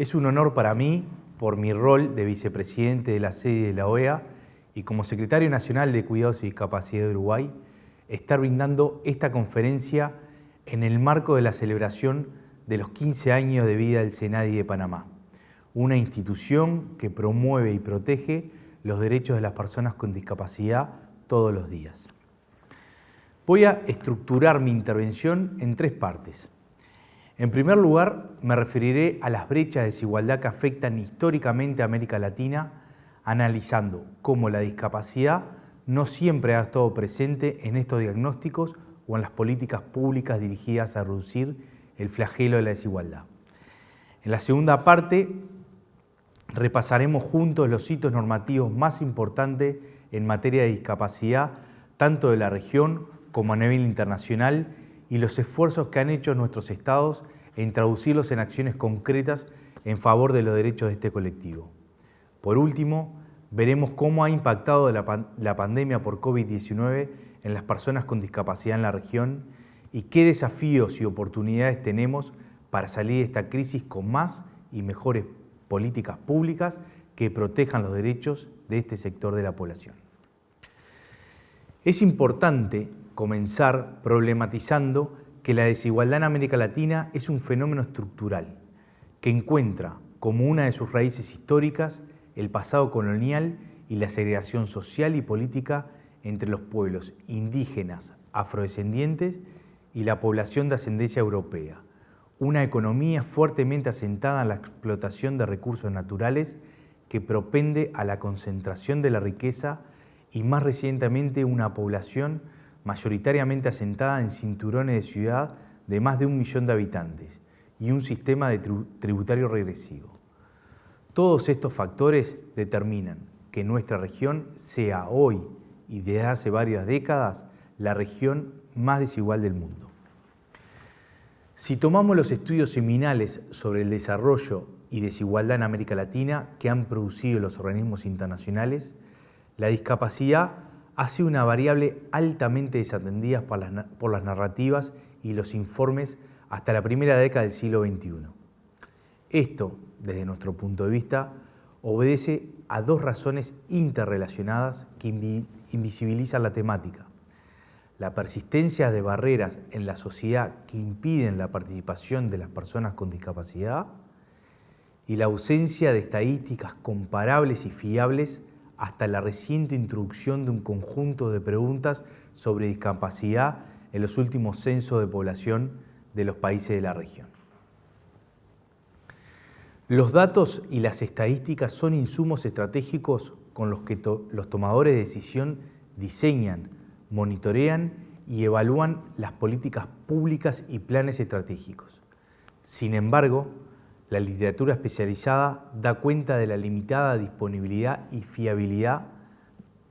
Es un honor para mí, por mi rol de vicepresidente de la sede de la OEA y como secretario nacional de Cuidados y Discapacidad de Uruguay, estar brindando esta conferencia en el marco de la celebración de los 15 años de vida del Senadi de Panamá, una institución que promueve y protege los derechos de las personas con discapacidad todos los días. Voy a estructurar mi intervención en tres partes. En primer lugar, me referiré a las brechas de desigualdad que afectan históricamente a América Latina, analizando cómo la discapacidad no siempre ha estado presente en estos diagnósticos o en las políticas públicas dirigidas a reducir el flagelo de la desigualdad. En la segunda parte, repasaremos juntos los hitos normativos más importantes en materia de discapacidad, tanto de la región como a nivel internacional, y los esfuerzos que han hecho nuestros estados en traducirlos en acciones concretas en favor de los derechos de este colectivo. Por último, veremos cómo ha impactado la, pandemia por COVID-19 en las personas con discapacidad en la región y qué desafíos y oportunidades tenemos para salir de esta crisis con más y mejores políticas públicas que protejan los derechos de este sector de la población. Es importante comenzar problematizando que la desigualdad en América Latina es un fenómeno estructural que encuentra como una de sus raíces históricas el pasado colonial y la segregación social y política entre los pueblos indígenas, afrodescendientes y la población de ascendencia europea, una economía fuertemente asentada en la explotación de recursos naturales que propende a la concentración de la riqueza y más recientemente una población mayoritariamente asentada en cinturones de ciudad de más de un millón de habitantes y un sistema de tributario regresivo. Todos estos factores determinan que nuestra región sea hoy y desde hace varias décadas la región más desigual del mundo. Si tomamos los estudios seminales sobre el desarrollo y desigualdad en América Latina que han producido los organismos internacionales, la discapacidad ha sido una variable altamente desatendida por las, narrativas y los informes hasta la primera década del siglo XXI. Esto, desde nuestro punto de vista, obedece a dos razones interrelacionadas que invisibilizan la temática. La persistencia de barreras en la sociedad que impiden la participación de las personas con discapacidad y la ausencia de estadísticas comparables y fiables hasta la reciente introducción de un conjunto de preguntas sobre discapacidad en los últimos censos de población de los países de la región. Los datos y las estadísticas son insumos estratégicos con los que los tomadores de decisión diseñan, monitorean y evalúan las políticas públicas y planes estratégicos. Sin embargo, la literatura especializada da cuenta de la limitada disponibilidad y fiabilidad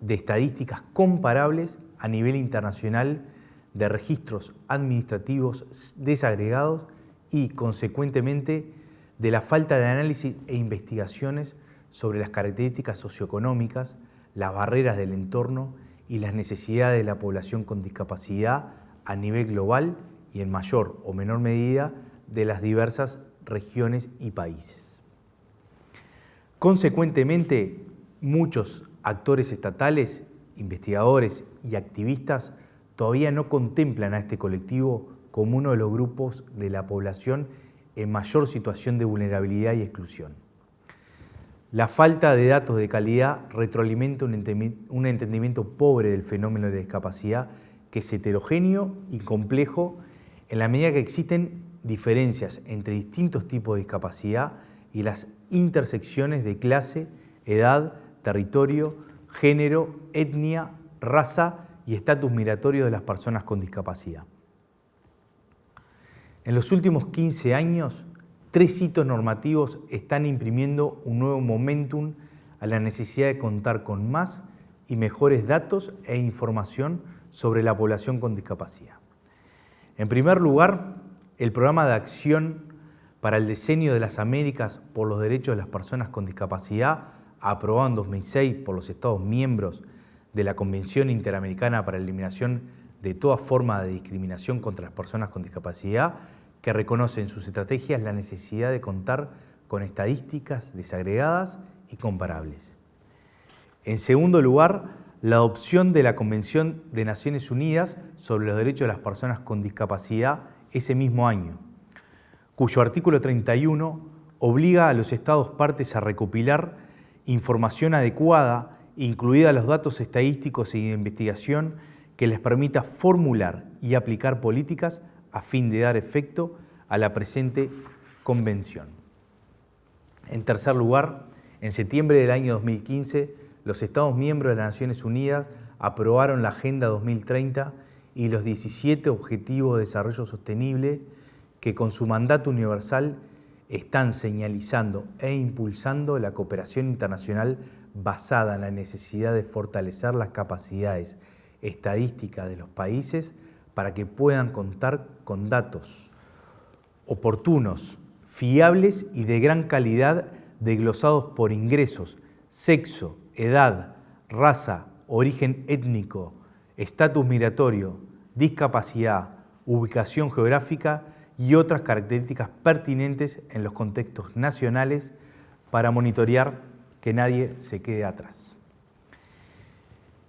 de estadísticas comparables a nivel internacional de registros administrativos desagregados y, consecuentemente, de la falta de análisis e investigaciones sobre las características socioeconómicas, las barreras del entorno y las necesidades de la población con discapacidad a nivel global y en mayor o menor medida de las diversas regiones y países. Consecuentemente, muchos actores estatales, investigadores y activistas todavía no contemplan a este colectivo como uno de los grupos de la población en mayor situación de vulnerabilidad y exclusión. La falta de datos de calidad retroalimenta un entendimiento pobre del fenómeno de discapacidad que es heterogéneo y complejo en la medida que existen diferencias entre distintos tipos de discapacidad y las intersecciones de clase, edad, territorio, género, etnia, raza y estatus migratorio de las personas con discapacidad. En los últimos 15 años, tres hitos normativos están imprimiendo un nuevo momentum a la necesidad de contar con más y mejores datos e información sobre la población con discapacidad. En primer lugar, el programa de acción para el diseño de las Américas por los derechos de las personas con discapacidad, aprobado en 2006 por los Estados miembros de la Convención Interamericana para la Eliminación de toda forma de discriminación contra las personas con discapacidad, que reconoce en sus estrategias la necesidad de contar con estadísticas desagregadas y comparables. En segundo lugar, la adopción de la Convención de Naciones Unidas sobre los Derechos de las Personas con Discapacidad ese mismo año, cuyo artículo 31 obliga a los Estados partes a recopilar información adecuada, incluida los datos estadísticos y de investigación, que les permita formular y aplicar políticas a fin de dar efecto a la presente convención. En tercer lugar, en septiembre del año 2015, los Estados miembros de las Naciones Unidas aprobaron la Agenda 2030 y los 17 Objetivos de Desarrollo Sostenible que con su mandato universal están señalizando e impulsando la cooperación internacional basada en la necesidad de fortalecer las capacidades estadísticas de los países para que puedan contar con datos oportunos, fiables y de gran calidad desglosados por ingresos, sexo, edad, raza, origen étnico, estatus migratorio, discapacidad, ubicación geográfica y otras características pertinentes en los contextos nacionales para monitorear que nadie se quede atrás.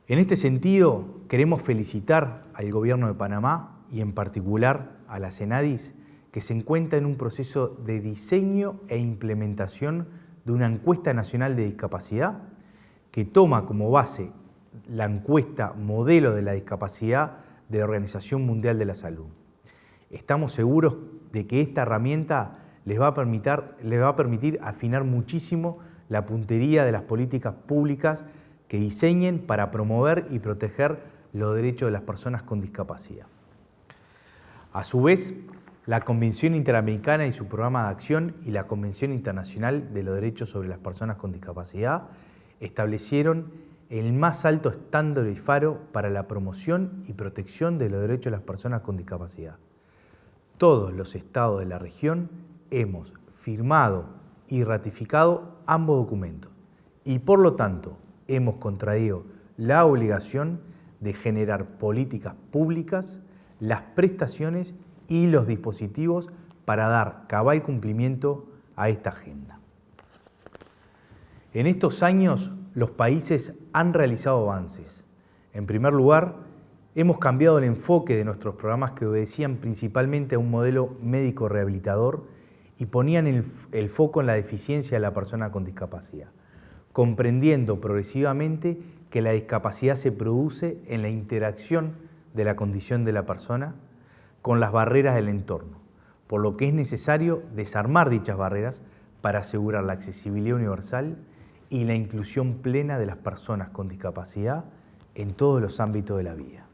En este sentido, queremos felicitar al Gobierno de Panamá y en particular a la CENADIS que se encuentra en un proceso de diseño e implementación de una encuesta nacional de discapacidad que toma como base la encuesta modelo de la discapacidad de la Organización Mundial de la Salud. Estamos seguros de que esta herramienta les va a permitir, les va a permitir afinar muchísimo la puntería de las políticas públicas que diseñen para promover y proteger los derechos de las personas con discapacidad. A su vez, la Convención Interamericana y su programa de acción y la Convención Internacional de los Derechos sobre las Personas con Discapacidad establecieron el más alto estándar y faro para la promoción y protección de los derechos de las personas con discapacidad. Todos los estados de la región hemos firmado y ratificado ambos documentos y por lo tanto hemos contraído la obligación de generar políticas públicas, las prestaciones y los dispositivos para dar cabal cumplimiento a esta agenda. En estos años los países han realizado avances. En primer lugar, hemos cambiado el enfoque de nuestros programas que obedecían principalmente a un modelo médico rehabilitador y ponían el, foco en la deficiencia de la persona con discapacidad, comprendiendo progresivamente que la discapacidad se produce en la interacción de la condición de la persona con las barreras del entorno, por lo que es necesario desarmar dichas barreras para asegurar la accesibilidad universal y la inclusión plena de las personas con discapacidad en todos los ámbitos de la vida.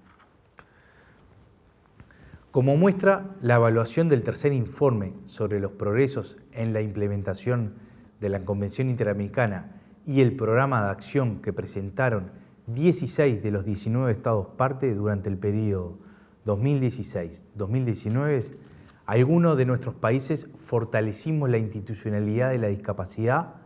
Como muestra la evaluación del tercer informe sobre los progresos en la implementación de la Convención Interamericana y el programa de acción que presentaron 16 de los 19 estados parte durante el periodo 2016-2019, algunos de nuestros países fortalecimos la institucionalidad de la discapacidad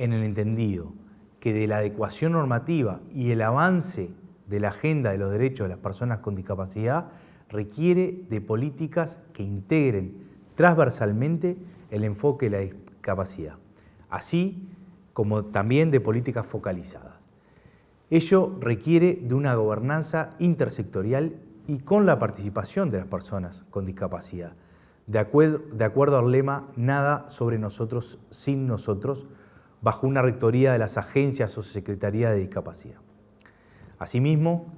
en el entendido que de la adecuación normativa y el avance de la agenda de los derechos de las personas con discapacidad requiere de políticas que integren transversalmente el enfoque de la discapacidad, así como también de políticas focalizadas. Ello requiere de una gobernanza intersectorial y con la participación de las personas con discapacidad, de acuerdo, de acuerdo al lema Nada sobre nosotros sin nosotros, bajo una rectoría de las agencias o secretaría de discapacidad. Asimismo,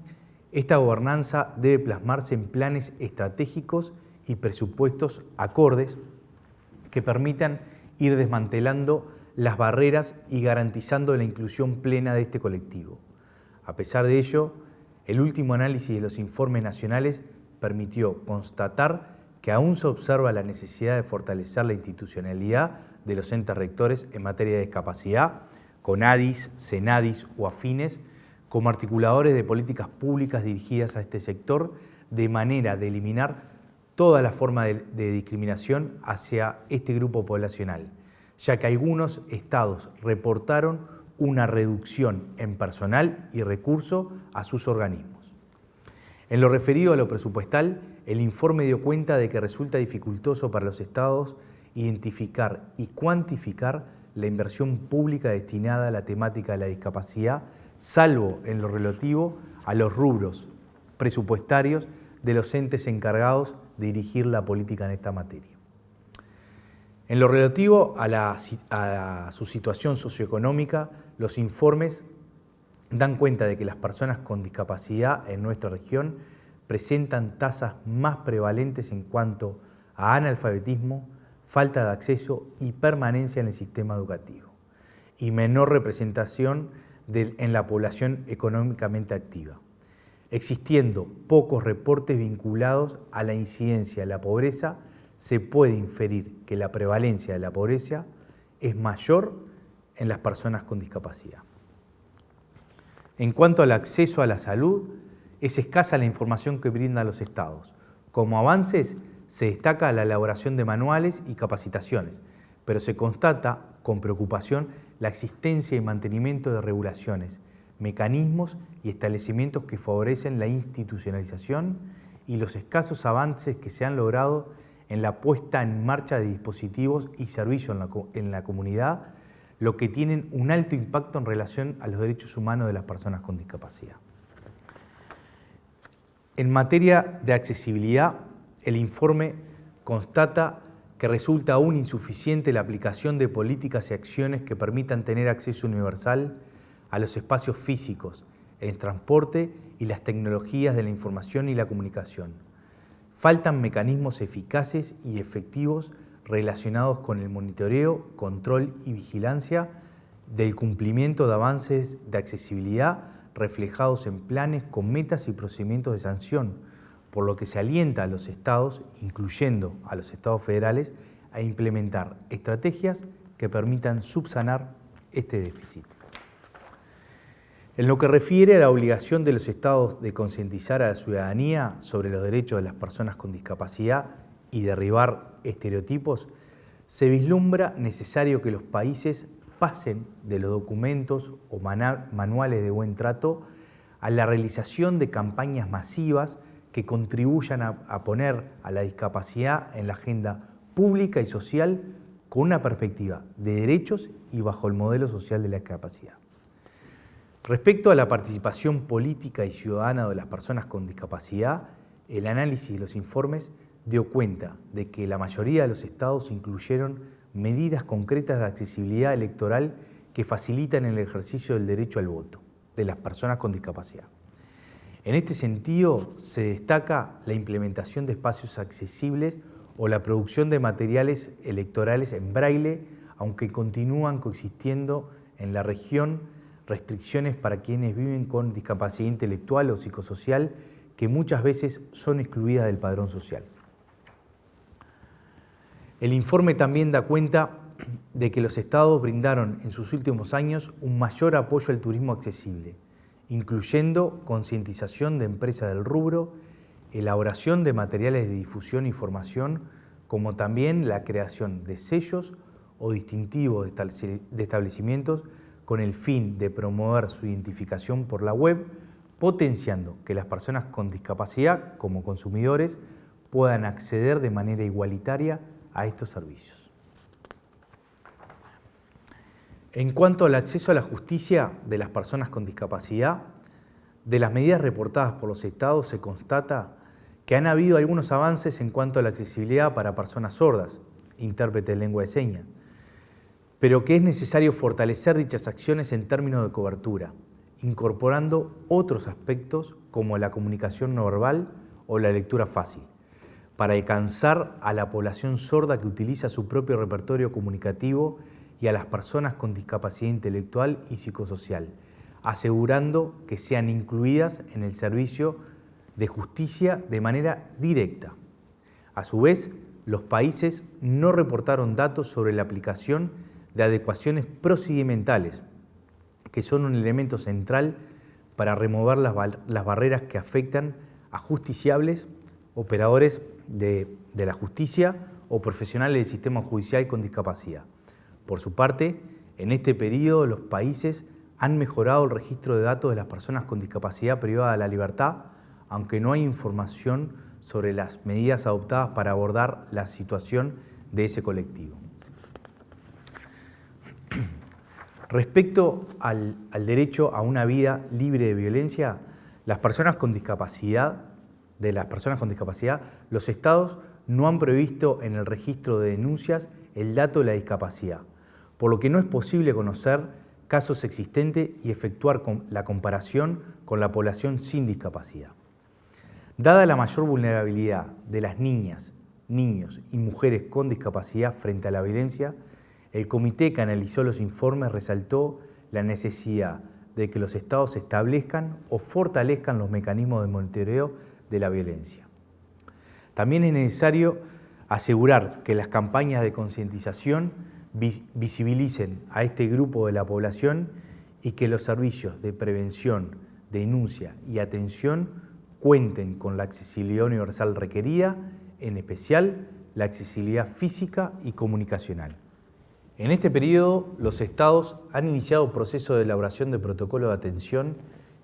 esta gobernanza debe plasmarse en planes estratégicos y presupuestos acordes que permitan ir desmantelando las barreras y garantizando la inclusión plena de este colectivo. A pesar de ello, el último análisis de los informes nacionales permitió constatar que aún se observa la necesidad de fortalecer la institucionalidad de los entes rectores en materia de discapacidad, con ADIS, CENADIS o afines, como articuladores de políticas públicas dirigidas a este sector, de manera de eliminar toda la forma de, discriminación hacia este grupo poblacional, ya que algunos estados reportaron una reducción en personal y recurso a sus organismos. En lo referido a lo presupuestal, el informe dio cuenta de que resulta dificultoso para los estados identificar y cuantificar la inversión pública destinada a la temática de la discapacidad, salvo en lo relativo a los rubros presupuestarios de los entes encargados de dirigir la política en esta materia. En lo relativo a, su situación socioeconómica, los informes dan cuenta de que las personas con discapacidad en nuestra región presentan tasas más prevalentes en cuanto a analfabetismo, falta de acceso y permanencia en el sistema educativo y menor representación en la población económicamente activa, existiendo pocos reportes vinculados a la incidencia de la pobreza, se puede inferir que la prevalencia de la pobreza es mayor en las personas con discapacidad. En cuanto al acceso a la salud, es escasa la información que brindan los estados. Como avances, se destaca la elaboración de manuales y capacitaciones, pero se constata con preocupación la existencia y mantenimiento de regulaciones, mecanismos y establecimientos que favorecen la institucionalización y los escasos avances que se han logrado en la puesta en marcha de dispositivos y servicios en la, comunidad, lo que tienen un alto impacto en relación a los derechos humanos de las personas con discapacidad. En materia de accesibilidad, el informe constata que resulta aún insuficiente la aplicación de políticas y acciones que permitan tener acceso universal a los espacios físicos, el transporte y las tecnologías de la información y la comunicación. Faltan mecanismos eficaces y efectivos relacionados con el monitoreo, control y vigilancia del cumplimiento de avances de accesibilidad reflejados en planes con metas y procedimientos de sanción, por lo que se alienta a los estados, incluyendo a los estados federales, a implementar estrategias que permitan subsanar este déficit. En lo que refiere a la obligación de los estados de concientizar a la ciudadanía sobre los derechos de las personas con discapacidad y derribar estereotipos, se vislumbra necesario que los países pasen de los documentos o manuales de buen trato a la realización de campañas masivas que contribuyan a, poner a la discapacidad en la agenda pública y social con una perspectiva de derechos y bajo el modelo social de la discapacidad. Respecto a la participación política y ciudadana de las personas con discapacidad, el análisis de los informes dio cuenta de que la mayoría de los estados incluyeron medidas concretas de accesibilidad electoral que facilitan el ejercicio del derecho al voto de las personas con discapacidad. En este sentido, se destaca la implementación de espacios accesibles o la producción de materiales electorales en braille, aunque continúan coexistiendo en la región restricciones para quienes viven con discapacidad intelectual o psicosocial que muchas veces son excluidas del padrón social. El informe también da cuenta de que los estados brindaron en sus últimos años un mayor apoyo al turismo accesible, incluyendo concientización de empresas del rubro, elaboración de materiales de difusión y formación, como también la creación de sellos o distintivos de establecimientos con el fin de promover su identificación por la web, potenciando que las personas con discapacidad como consumidores puedan acceder de manera igualitaria a estos servicios. En cuanto al acceso a la justicia de las personas con discapacidad, de las medidas reportadas por los estados se constata que han habido algunos avances en cuanto a la accesibilidad para personas sordas, intérprete de lengua de señas, pero que es necesario fortalecer dichas acciones en términos de cobertura, incorporando otros aspectos como la comunicación no verbal o la lectura fácil, para alcanzar a la población sorda que utiliza su propio repertorio comunicativo y a las personas con discapacidad intelectual y psicosocial, asegurando que sean incluidas en el servicio de justicia de manera directa. A su vez, los países no reportaron datos sobre la aplicación de adecuaciones procedimentales, que son un elemento central para remover las, barreras que afectan a justiciables, operadores de la justicia o profesionales del sistema judicial con discapacidad. Por su parte, en este periodo los países han mejorado el registro de datos de las personas con discapacidad privada de la libertad, aunque no hay información sobre las medidas adoptadas para abordar la situación de ese colectivo. Respecto al, derecho a una vida libre de violencia, las personas con discapacidad, de las personas con discapacidad, los estados no han previsto en el registro de denuncias el dato de la discapacidad, por lo que no es posible conocer casos existentes y efectuar la comparación con la población sin discapacidad. Dada la mayor vulnerabilidad de las niñas, niños y mujeres con discapacidad frente a la violencia, el comité que analizó los informes resaltó la necesidad de que los estados establezcan o fortalezcan los mecanismos de monitoreo de la violencia. También es necesario asegurar que las campañas de concientización visibilicen a este grupo de la población y que los servicios de prevención, denuncia y atención cuenten con la accesibilidad universal requerida, en especial la accesibilidad física y comunicacional. En este periodo, los estados han iniciado proceso de elaboración de protocolo de atención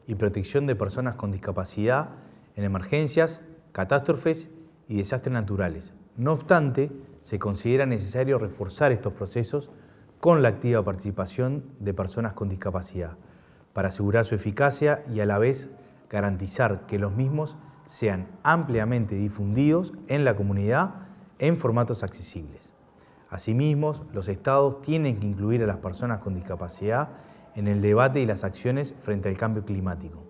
y protección de personas con discapacidad en emergencias, catástrofes y desastres naturales. No obstante, se considera necesario reforzar estos procesos con la activa participación de personas con discapacidad para asegurar su eficacia y a la vez garantizar que los mismos sean ampliamente difundidos en la comunidad en formatos accesibles. Asimismo, los estados tienen que incluir a las personas con discapacidad en el debate y las acciones frente al cambio climático.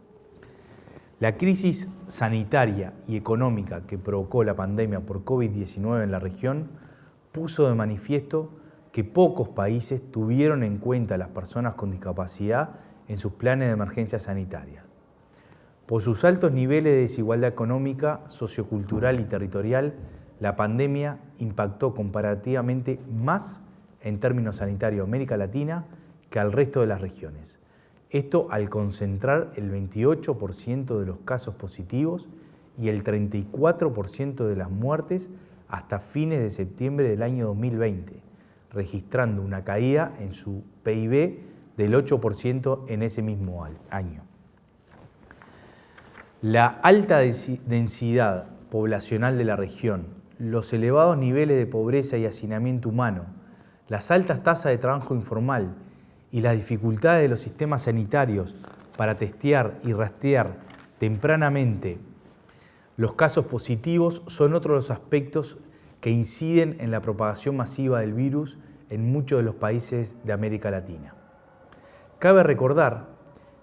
La crisis sanitaria y económica que provocó la pandemia por COVID-19 en la región puso de manifiesto que pocos países tuvieron en cuenta a las personas con discapacidad en sus planes de emergencia sanitaria. Por sus altos niveles de desigualdad económica, sociocultural y territorial, la pandemia impactó comparativamente más en términos sanitarios América Latina que al resto de las regiones. Esto al concentrar el 28% de los casos positivos y el 34% de las muertes hasta fines de septiembre del año 2020, registrando una caída en su PIB del 8% en ese mismo año. La alta densidad poblacional de la región, los elevados niveles de pobreza y hacinamiento humano, las altas tasas de trabajo informal y las dificultades de los sistemas sanitarios para testear y rastrear tempranamente los casos positivos son otros de los aspectos que inciden en la propagación masiva del virus en muchos de los países de América Latina. Cabe recordar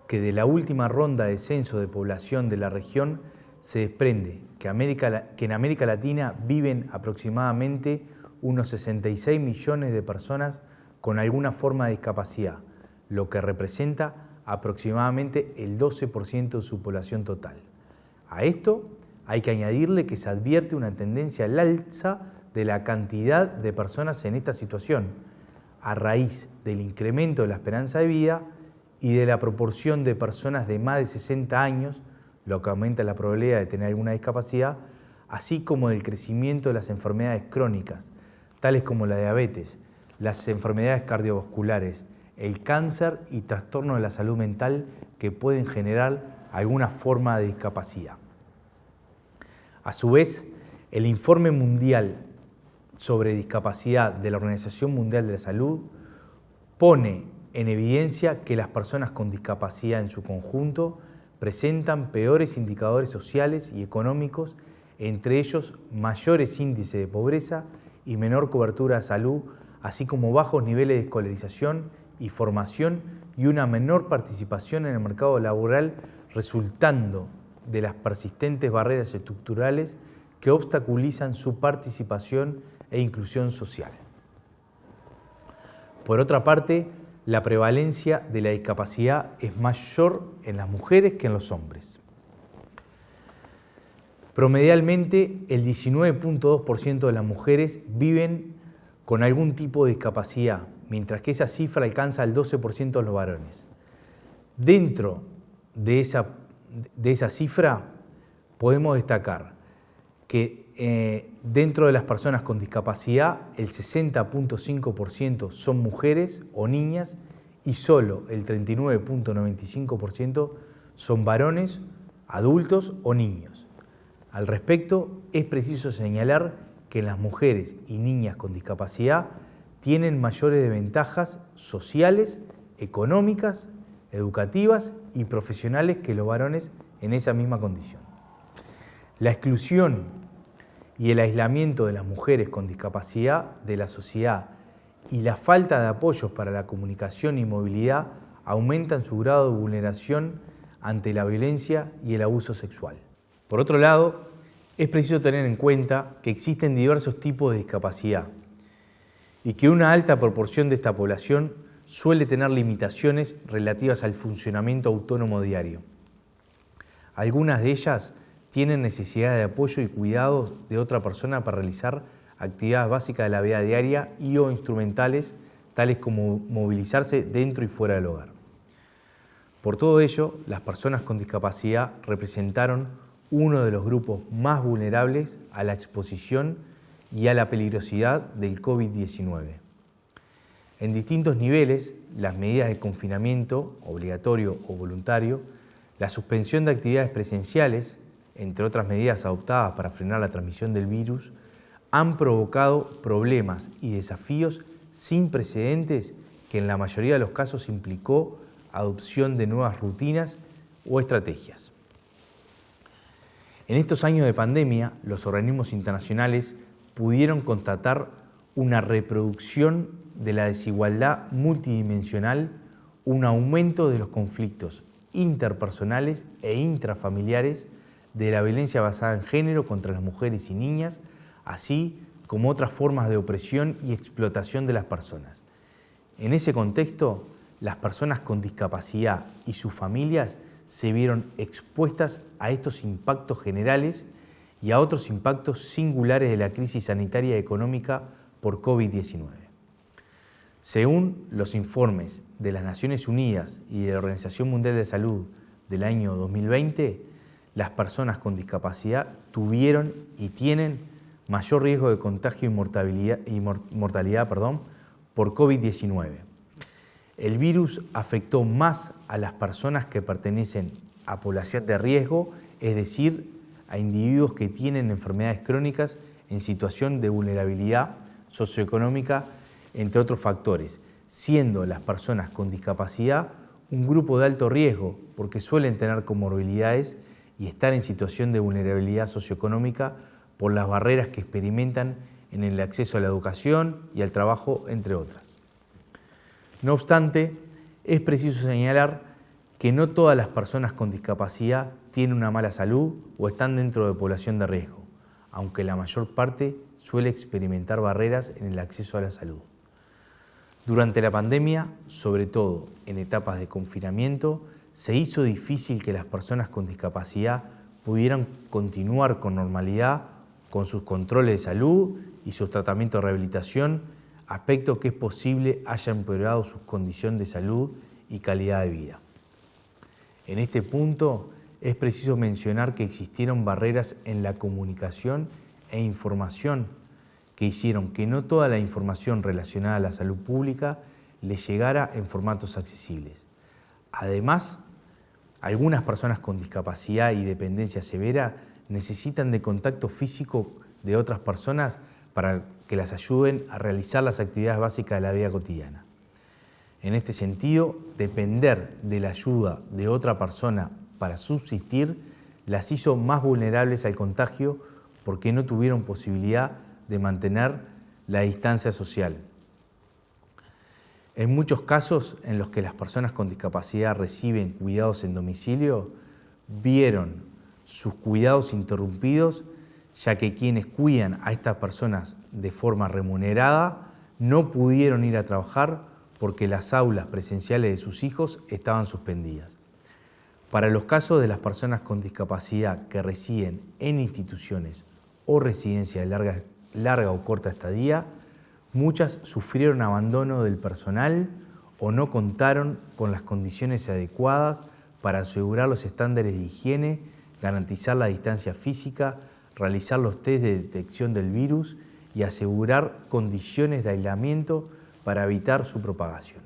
que de la última ronda de censo de población de la región se desprende que, en América Latina viven aproximadamente unos 66 millones de personas con alguna forma de discapacidad, lo que representa aproximadamente el 12% de su población total. A esto hay que añadirle que se advierte una tendencia al alza de la cantidad de personas en esta situación, a raíz del incremento de la esperanza de vida y de la proporción de personas de más de 60 años lo que aumenta la probabilidad de tener alguna discapacidad, así como del crecimiento de las enfermedades crónicas, tales como la diabetes, las enfermedades cardiovasculares, el cáncer y trastornos de la salud mental que pueden generar alguna forma de discapacidad. A su vez, el informe mundial sobre discapacidad de la Organización Mundial de la Salud pone en evidencia que las personas con discapacidad en su conjunto presentan peores indicadores sociales y económicos, entre ellos mayores índices de pobreza y menor cobertura de salud, así como bajos niveles de escolarización y formación y una menor participación en el mercado laboral resultando de las persistentes barreras estructurales que obstaculizan su participación e inclusión social. Por otra parte, la prevalencia de la discapacidad es mayor en las mujeres que en los hombres. Promedialmente, el 19.2% de las mujeres viven con algún tipo de discapacidad, mientras que esa cifra alcanza el 12% de los varones. Dentro de esa, de esa cifra podemos destacar que eh, dentro de las personas con discapacidad el 60.5% son mujeres o niñas y solo el 39.95% son varones, adultos o niños. Al respecto, es preciso señalar que las mujeres y niñas con discapacidad tienen mayores desventajas sociales, económicas, educativas y profesionales que los varones en esa misma condición. La exclusión y el aislamiento de las mujeres con discapacidad de la sociedad y la falta de apoyos para la comunicación y movilidad aumentan su grado de vulneración ante la violencia y el abuso sexual. Por otro lado, es preciso tener en cuenta que existen diversos tipos de discapacidad y que una alta proporción de esta población suele tener limitaciones relativas al funcionamiento autónomo diario. Algunas de ellas tienen necesidad de apoyo y cuidado de otra persona para realizar actividades básicas de la vida diaria y o instrumentales, tales como movilizarse dentro y fuera del hogar. Por todo ello, las personas con discapacidad representaron uno de los grupos más vulnerables a la exposición y a la peligrosidad del COVID-19. En distintos niveles, las medidas de confinamiento, obligatorio o voluntario, la suspensión de actividades presenciales, entre otras medidas adoptadas para frenar la transmisión del virus, han provocado problemas y desafíos sin precedentes que en la mayoría de los casos implicó adopción de nuevas rutinas o estrategias. En estos años de pandemia, los organismos internacionales pudieron constatar una reproducción de la desigualdad multidimensional, un aumento de los conflictos interpersonales e intrafamiliares, de la violencia basada en género contra las mujeres y niñas, así como otras formas de opresión y explotación de las personas. En ese contexto, las personas con discapacidad y sus familias se vieron expuestas a estos impactos generales y a otros impactos singulares de la crisis sanitaria y económica por COVID-19. Según los informes de las Naciones Unidas y de la Organización Mundial de Salud del año 2020, las personas con discapacidad tuvieron y tienen mayor riesgo de contagio y mortalidad, por COVID-19. El virus afectó más a las personas que pertenecen a población de riesgo, es decir, a individuos que tienen enfermedades crónicas en situación de vulnerabilidad socioeconómica, entre otros factores, siendo las personas con discapacidad un grupo de alto riesgo porque suelen tener comorbilidades y estar en situación de vulnerabilidad socioeconómica por las barreras que experimentan en el acceso a la educación y al trabajo, entre otras. No obstante, es preciso señalar que no todas las personas con discapacidad tienen una mala salud o están dentro de población de riesgo, aunque la mayor parte suele experimentar barreras en el acceso a la salud. Durante la pandemia, sobre todo en etapas de confinamiento, se hizo difícil que las personas con discapacidad pudieran continuar con normalidad con sus controles de salud y sus tratamientos de rehabilitación, aspecto que es posible haya empeorado su condición de salud y calidad de vida. En este punto es preciso mencionar que existieron barreras en la comunicación e información que hicieron que no toda la información relacionada a la salud pública le llegara en formatos accesibles. Además, algunas personas con discapacidad y dependencia severa necesitan de contacto físico de otras personas para que las ayuden a realizar las actividades básicas de la vida cotidiana. En este sentido, depender de la ayuda de otra persona para subsistir las hizo más vulnerables al contagio porque no tuvieron posibilidad de mantener la distancia social. En muchos casos en los que las personas con discapacidad reciben cuidados en domicilio, vieron sus cuidados interrumpidos, ya que quienes cuidan a estas personas de forma remunerada no pudieron ir a trabajar porque las aulas presenciales de sus hijos estaban suspendidas. Para los casos de las personas con discapacidad que residen en instituciones o residencias de larga, larga o corta estadía, muchas sufrieron abandono del personal o no contaron con las condiciones adecuadas para asegurar los estándares de higiene garantizar la distancia física, realizar los test de detección del virus y asegurar condiciones de aislamiento para evitar su propagación.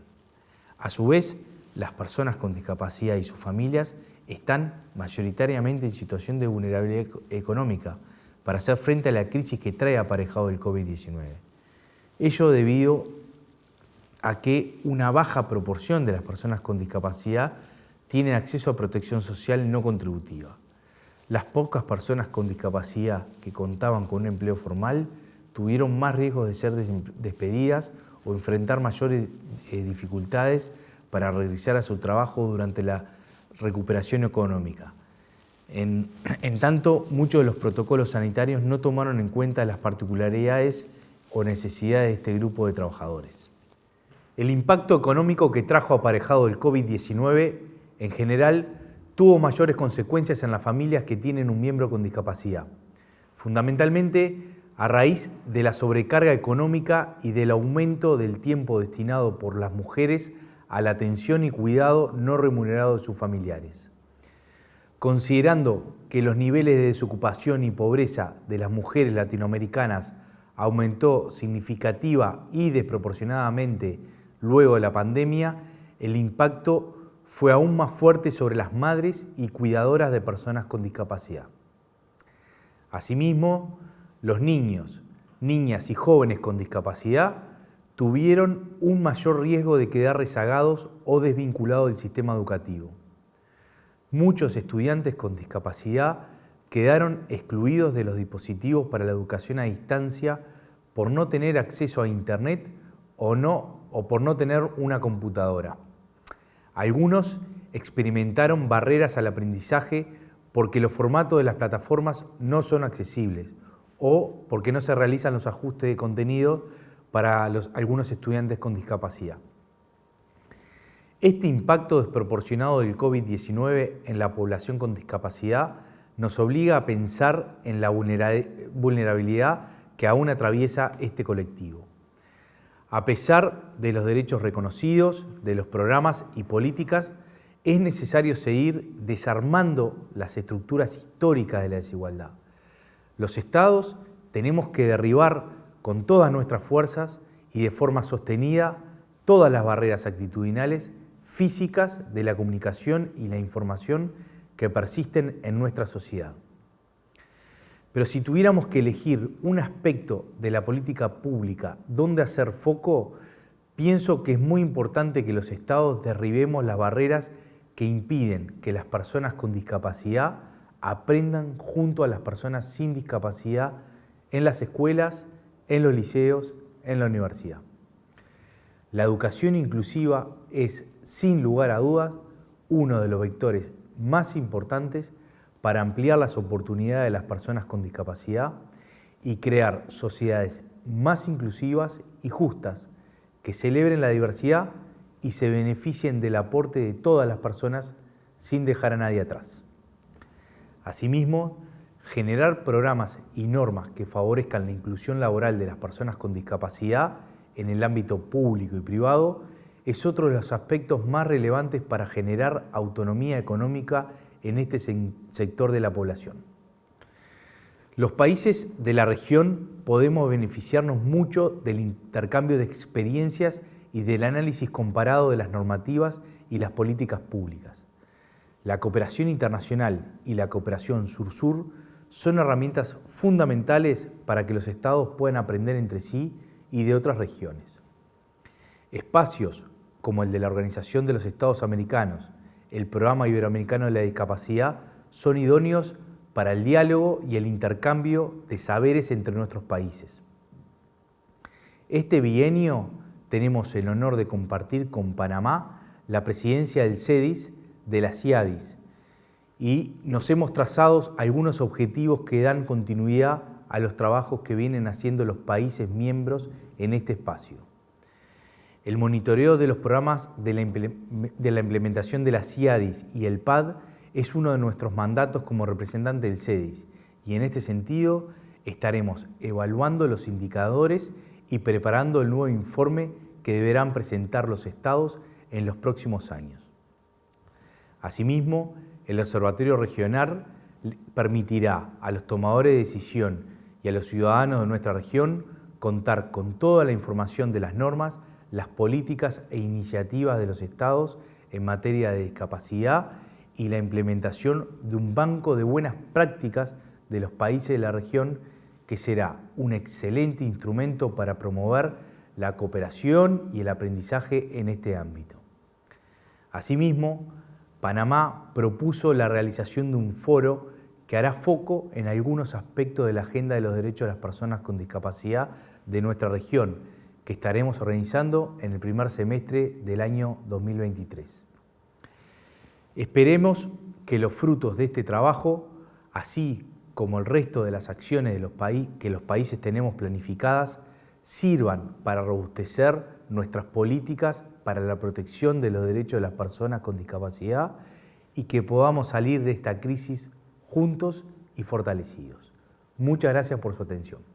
A su vez, las personas con discapacidad y sus familias están mayoritariamente en situación de vulnerabilidad económica, para hacer frente a la crisis que trae aparejado el COVID-19. Ello debido a que una baja proporción de las personas con discapacidad tienen acceso a protección social no contributiva. Las pocas personas con discapacidad que contaban con un empleo formal tuvieron más riesgos de ser despedidas o enfrentar mayores eh, dificultades para regresar a su trabajo durante la recuperación económica. En, tanto, muchos de los protocolos sanitarios no tomaron en cuenta las particularidades o necesidades de este grupo de trabajadores. El impacto económico que trajo aparejado el COVID-19 en general tuvo mayores consecuencias en las familias que tienen un miembro con discapacidad, fundamentalmente a raíz de la sobrecarga económica y del aumento del tiempo destinado por las mujeres a la atención y cuidado no remunerado de sus familiares. Considerando que los niveles de desocupación y pobreza de las mujeres latinoamericanas aumentó significativa y desproporcionadamente luego de la pandemia, el impacto fue aún más fuerte sobre las madres y cuidadoras de personas con discapacidad. Asimismo, los niños, niñas y jóvenes con discapacidad tuvieron un mayor riesgo de quedar rezagados o desvinculados del sistema educativo. Muchos estudiantes con discapacidad quedaron excluidos de los dispositivos para la educación a distancia por no tener acceso a Internet o, no, o por no tener una computadora. Algunos experimentaron barreras al aprendizaje porque los formatos de las plataformas no son accesibles o porque no se realizan los ajustes de contenido para algunos estudiantes con discapacidad. Este impacto desproporcionado del COVID-19 en la población con discapacidad nos obliga a pensar en la vulnerabilidad que aún atraviesa este colectivo. A pesar de los derechos reconocidos, de los programas y políticas, es necesario seguir desarmando las estructuras históricas de la desigualdad. Los estados tenemos que derribar con todas nuestras fuerzas y de forma sostenida todas las barreras actitudinales, físicas de la comunicación y la información que persisten en nuestra sociedad. Pero si tuviéramos que elegir un aspecto de la política pública donde hacer foco, pienso que es muy importante que los estados derribemos las barreras que impiden que las personas con discapacidad aprendan junto a las personas sin discapacidad en las escuelas, en los liceos, en la universidad. La educación inclusiva es, sin lugar a dudas, uno de los vectores más importantes para ampliar las oportunidades de las personas con discapacidad y crear sociedades más inclusivas y justas que celebren la diversidad y se beneficien del aporte de todas las personas sin dejar a nadie atrás. Asimismo, generar programas y normas que favorezcan la inclusión laboral de las personas con discapacidad en el ámbito público y privado es otro de los aspectos más relevantes para generar autonomía económica en este sector de la población. Los países de la región podemos beneficiarnos mucho del intercambio de experiencias y del análisis comparado de las normativas y las políticas públicas. La cooperación internacional y la cooperación sur-sur son herramientas fundamentales para que los estados puedan aprender entre sí y de otras regiones. Espacios como el de la Organización de los Estados Americanos el Programa Iberoamericano de la Discapacidad son idóneos para el diálogo y el intercambio de saberes entre nuestros países. Este bienio tenemos el honor de compartir con Panamá la presidencia del CEDIS de la CIADIS y nos hemos trazado algunos objetivos que dan continuidad a los trabajos que vienen haciendo los países miembros en este espacio. El monitoreo de los programas de la, implementación de la CIADIS y el PAD es uno de nuestros mandatos como representante del CEDIS y en este sentido estaremos evaluando los indicadores y preparando el nuevo informe que deberán presentar los estados en los próximos años. Asimismo, el Observatorio Regional permitirá a los tomadores de decisión y a los ciudadanos de nuestra región contar con toda la información de las normas las políticas e iniciativas de los estados en materia de discapacidad y la implementación de un banco de buenas prácticas de los países de la región que será un excelente instrumento para promover la cooperación y el aprendizaje en este ámbito. Asimismo, Panamá propuso la realización de un foro que hará foco en algunos aspectos de la agenda de los derechos de las personas con discapacidad de nuestra región, que estaremos organizando en el primer semestre del año 2023. Esperemos que los frutos de este trabajo, así como el resto de las acciones de los que los países tenemos planificadas, sirvan para robustecer nuestras políticas para la protección de los derechos de las personas con discapacidad y que podamos salir de esta crisis juntos y fortalecidos. Muchas gracias por su atención.